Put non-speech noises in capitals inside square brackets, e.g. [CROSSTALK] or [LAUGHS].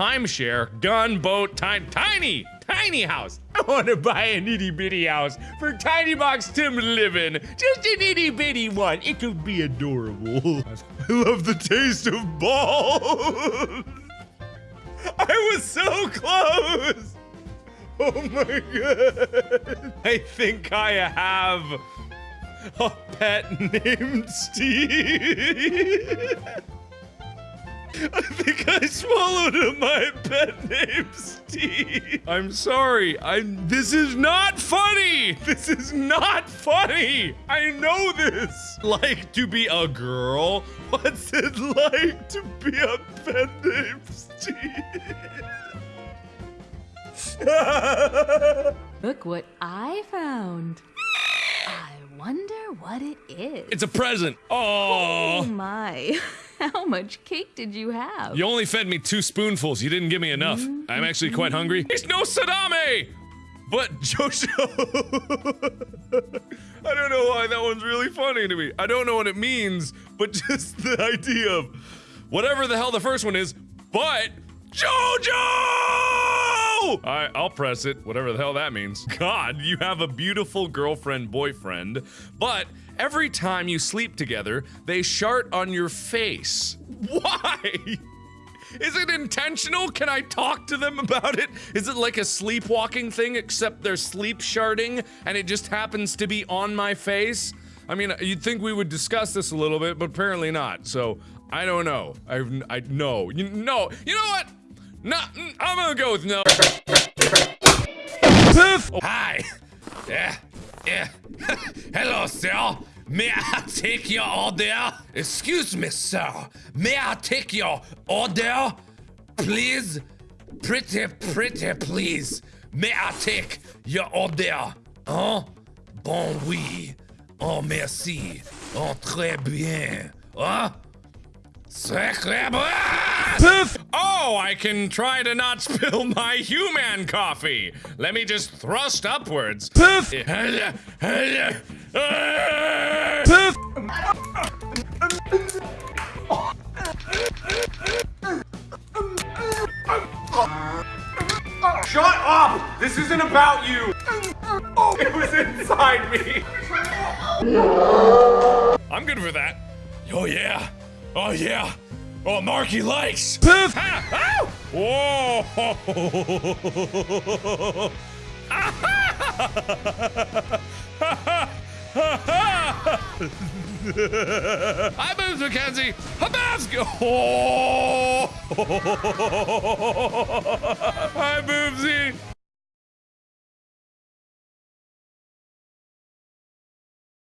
timeshare, gun, boat, tiny, tiny, tiny house. [LAUGHS] I want to buy an itty bitty house for Tiny Box Tim in. Just an itty bitty one. It could be adorable. [LAUGHS] I love the taste of balls. [LAUGHS] I was so close. Oh my god. I think I have a pet named Steve. I [LAUGHS] think I swallowed my pet named Steve. I'm sorry. I'm. this is not funny. This is not funny. I know this. Like to be a girl. What's it like to be a pet named Steve? [LAUGHS] Look what I found. I wonder what it is. It's a present. Oh Oh. my. [LAUGHS] How much cake did you have? You only fed me two spoonfuls. You didn't give me enough. I'm actually quite hungry. It's no Sadame! But Jojo. [LAUGHS] I don't know why that one's really funny to me. I don't know what it means, but [LAUGHS] just the idea of whatever the hell the first one is, but Jojo! I'll press it, whatever the hell that means. [LAUGHS] God, you have a beautiful girlfriend, boyfriend, but every time you sleep together, they shart on your face. [LAUGHS] Why? Is it intentional? Can I talk to them about it? Is it like a sleepwalking thing, except they're sleep sharding and it just happens to be on my face? I mean, you'd think we would discuss this a little bit, but apparently not. So I don't know. I I no. You no. You know what? No. I'm gonna go with no. Poof. Hi. Yeah. Yeah. [LAUGHS] Hello, sir. May I take your order? Excuse me, sir. May I take your order? Please? Pretty, pretty, please. May I take your order? Hein? Bon, oui. Oh, merci. Oh, très bien. Huh? Sacre Poof! Oh, I can try to not spill my human coffee. Let me just thrust upwards. Poof! Poof! Shut up! This isn't about you! Oh, It was inside me! I'm good for that. Oh yeah. Oh yeah. Oh, Marky likes. Poof! Ha! Ow! Whoa! [LAUGHS] I moved, Mackenzie. Habasco. Oh! [LAUGHS]